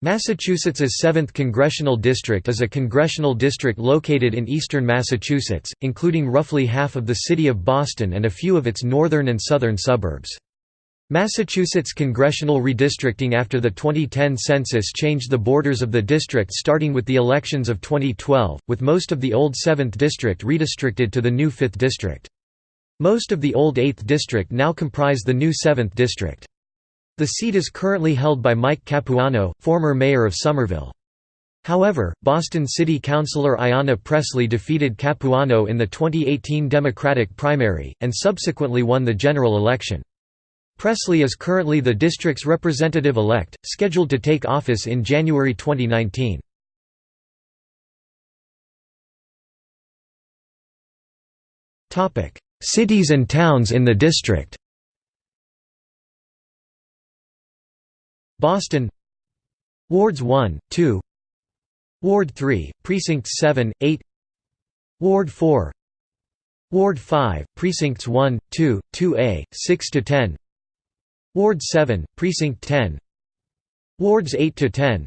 Massachusetts's 7th Congressional District is a congressional district located in eastern Massachusetts, including roughly half of the city of Boston and a few of its northern and southern suburbs. Massachusetts congressional redistricting after the 2010 census changed the borders of the district starting with the elections of 2012, with most of the old 7th district redistricted to the new 5th district. Most of the old 8th district now comprise the new 7th district. The seat is currently held by Mike Capuano, former mayor of Somerville. However, Boston City Councilor Ayanna Pressley defeated Capuano in the 2018 Democratic primary, and subsequently won the general election. Pressley is currently the district's representative-elect, scheduled to take office in January 2019. Cities and towns in the district Boston. Wards 1, 2 Ward 3, Precincts 7, 8 Ward 4 Ward 5, Precincts 1, 2, 2A, 6–10 Ward 7, Precinct 10 Wards 8–10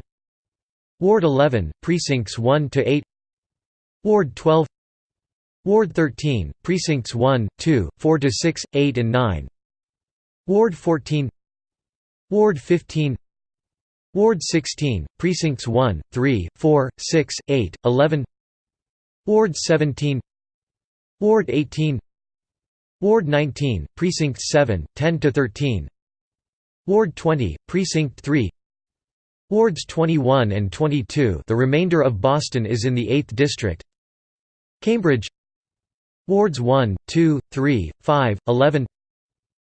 Ward 11, Precincts 1–8 Ward 12 Ward 13, Precincts 1, 2, 4–6, 8 and 9 Ward 14 Ward 15 Ward 16, Precincts 1, 3, 4, 6, 8, 11 Ward 17 Ward 18 Ward 19, Precincts 7, 10–13 Ward 20, Precinct 3 Wards 21 and 22 the remainder of Boston is in the 8th District. Cambridge. Wards 1, 2, 3, 5, 11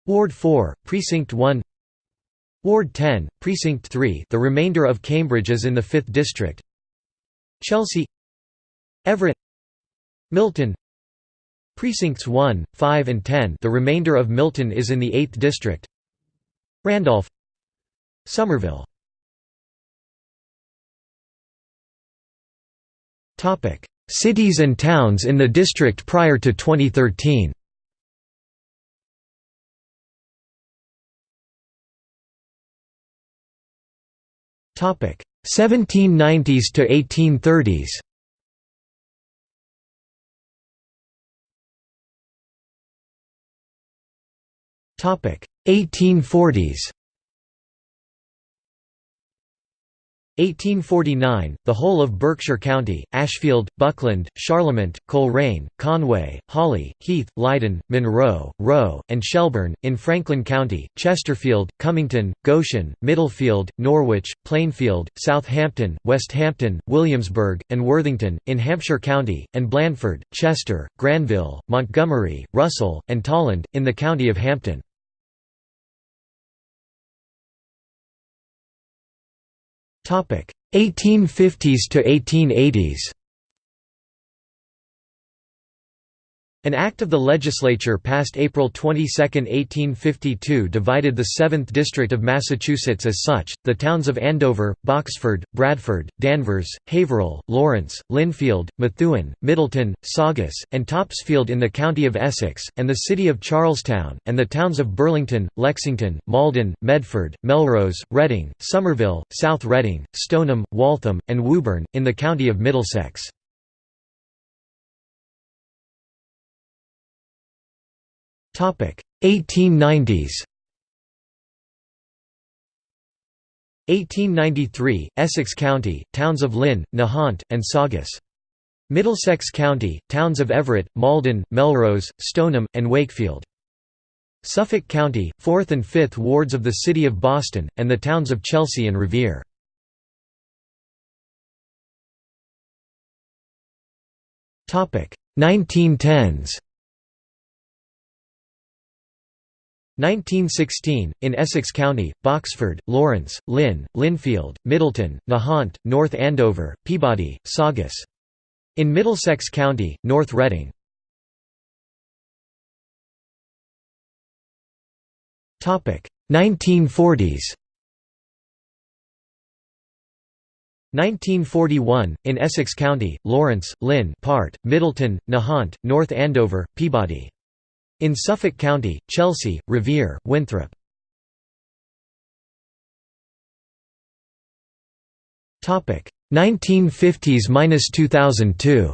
Ward 4, Precinct 1 Ward 10, Precinct 3 the remainder of Cambridge is in the 5th District. Chelsea Everett Milton. Precincts 1, 5 and 10 the remainder of Milton is in the 8th District. Randolph Somerville. Cities and towns in the district prior to 2013 1790s to 1830s. Topic 1840s. 1849, the whole of Berkshire County, Ashfield, Buckland, Charlemont, Colrain, Conway, Hawley, Heath, Leyden, Monroe, Rowe, and Shelburne, in Franklin County, Chesterfield, Cummington, Goshen, Middlefield, Norwich, Plainfield, Southampton, Westhampton, Williamsburg, and Worthington, in Hampshire County, and Blandford, Chester, Granville, Montgomery, Russell, and Tolland, in the county of Hampden. 1850s to 1880s An act of the legislature passed April 22, 1852 divided the 7th District of Massachusetts as such, the towns of Andover, Boxford, Bradford, Danvers, Haverhill, Lawrence, Lynnfield, Methuen, Middleton, Saugus, and Topsfield in the county of Essex, and the city of Charlestown, and the towns of Burlington, Lexington, Malden, Medford, Melrose, Reading, Somerville, South Reading, Stoneham, Waltham, and Woburn, in the county of Middlesex. 1890s 1893, Essex County, towns of Lynn, Nahant, and Saugus. Middlesex County, towns of Everett, Malden, Melrose, Stoneham, and Wakefield. Suffolk County, 4th and 5th wards of the City of Boston, and the towns of Chelsea and Revere. Topic 1910s 1916, in Essex County, Boxford, Lawrence, Lynn, Lynnfield, Middleton, Nahant, North Andover, Peabody, Saugus. In Middlesex County, North Reading. Topic 1940s. 1941, in Essex County, Lawrence, Lynn, Part, Middleton, Nahant, North Andover, Peabody. In Suffolk County, Chelsea, Revere, Winthrop. Topic 1950s–2002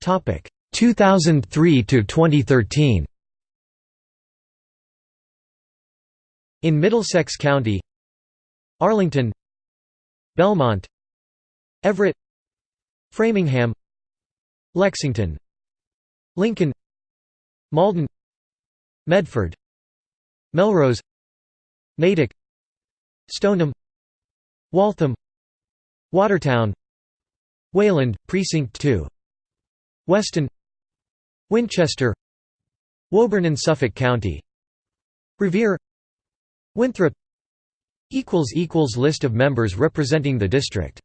Topic 2003 to 2013 In Middlesex County Arlington Belmont Everett Framingham Lexington Lincoln Malden Medford Melrose Natick Stoneham Waltham Watertown Wayland, Precinct 2 Weston Winchester Woburn in Suffolk County Revere Winthrop List of members representing the district